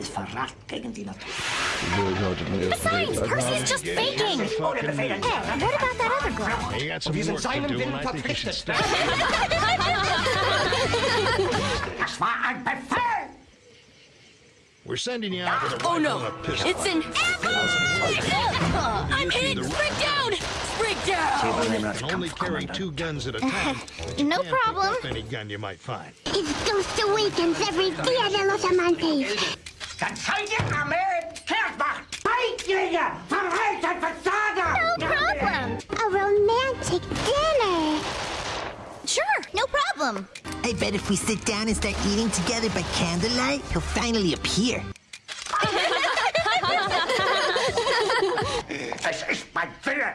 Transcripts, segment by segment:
ist Verrat gegen die Natur. Besides, Percy's just faking. Ohne Hey, what about that other girl? You got some Wir sind work to seinem do, Willen and I think you should verpflichtet. stop. Das war ein Befehl! We're sending you out with a Oh no, and a pistol. it's an apple. I'm hit! Sprig down! Sprig down! You can only carry two guns at a time. but you No can't problem. any gun you might find. It's Ghost Awakens every Dia de los Amantes. Dann seid ihr Armee Kersmacht! Feiglinge! Verreiter Versager! No problem. A romantic dinner. Sure, no problem. I bet if we sit down and start eating together by candlelight, he'll finally appear. Es ist mein Wille!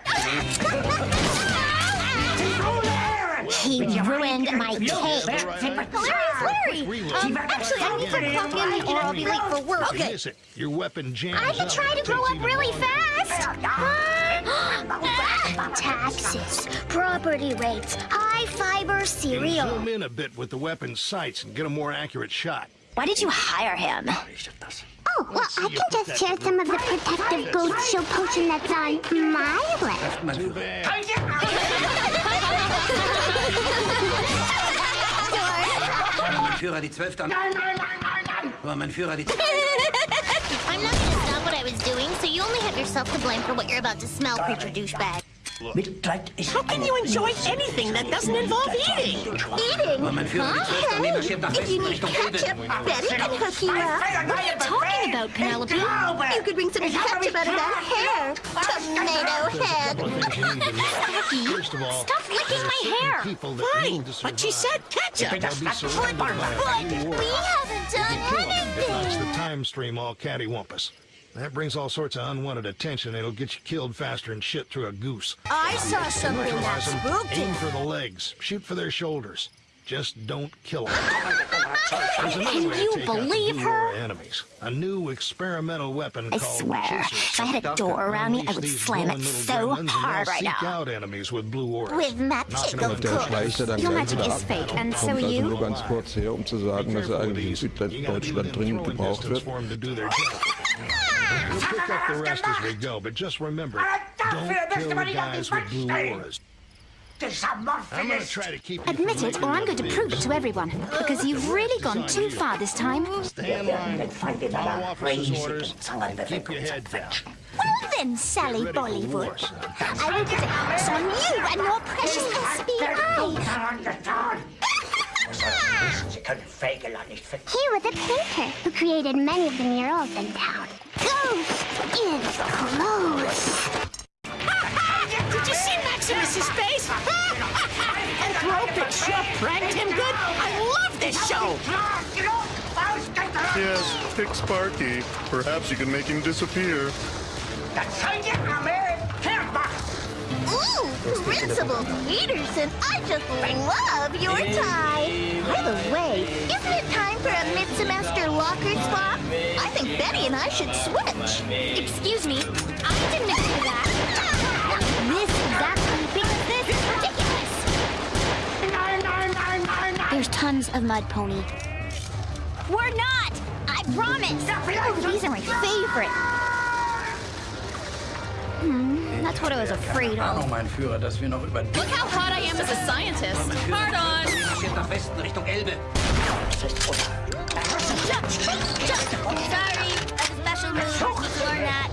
He ruined my cake. Larry, Larry. Um, actually, I need to clock in or I'll be late for work. Okay. miss it. Your weapon jams I can up. try to grow up really fast. Taxes, property rates, high fiber cereal. Zoom in a bit with the weapon's sights and get a more accurate shot. Why did you hire him? Oh, well, I can just share some of the protective goat show potion that's on my list. Too bad. Führer, die Zwölfte. Nein, nein, nein, nein, nein! Aber mein Führer, die I'm not gonna stop what I was doing, so you only have yourself to blame for what you're about to smell, creature douchebag. Mitleid How can you enjoy anything that doesn't involve eating? Eating? Aber mein Führer, die Zwölfte. Nee, marschiert nach If you need ketchup, Betty can hook you Mein up. Fehler, What are you talking about, Penelope? You could bring some ketchup out of that hair. Tomato head. First of all, Stop licking my hair. people Fine, but she said ketchup. They'll be surrounded by We haven't done anything. it the time stream all cattywampus. That brings all sorts of unwanted attention. It'll get you killed faster than shit through a goose. I saw something that Neutralize 'em, spooked aim for the legs, shoot for their shoulders. Just don't kill them. There's another Can way to you take believe Blue her? Enemies. A new experimental weapon I called swear, Chasers. if I had a door around me, I would slam it so hard right seek now. out enemies with blue auras. With magic, knocking 'em of course. schleicht dann Your magic is fake, and so Kommt are also you? nur ganz kurz her, um zu sagen, dass er eigentlich in Südwestdeutschland dringend gebraucht wird. For 'em to do their job. We'll pick up the rest as we go, but just remember, don't kill the guys with blue auras. I'm gonna try to keep you Admit from it, or I'm going to prove it to everyone. Because you've really gone too far this time. Stay in line, follow officer's orders, and keep your head down. Well then, Sally Ready for war, Bollywood. son. I will put a curse on you and your precious SBI. Sie können Fegelein nicht finden. He was a painter who created many of the murals in town. Ghost is close. Did you see Maximus's face? Anthropic sure pranked him good. I love this show. Yes, pick Sparky. Perhaps you can make him disappear. Dann seid ihr Armee Kersmacht! Ooh, Principal Peterson, I just love your tie. By the way, isn't it time mid-semester locker swap? I think Betty and I should switch. Excuse me, I didn't agree to that. This exactly this is ridiculous. There's tons of mud, Pony. We're not! I promise! Oh, these are my favorite. Hmm, that's what I was afraid of. Look how hot I am as a scientist. Hard on! Richtung Elbe. Sorry, a special move. Learn that.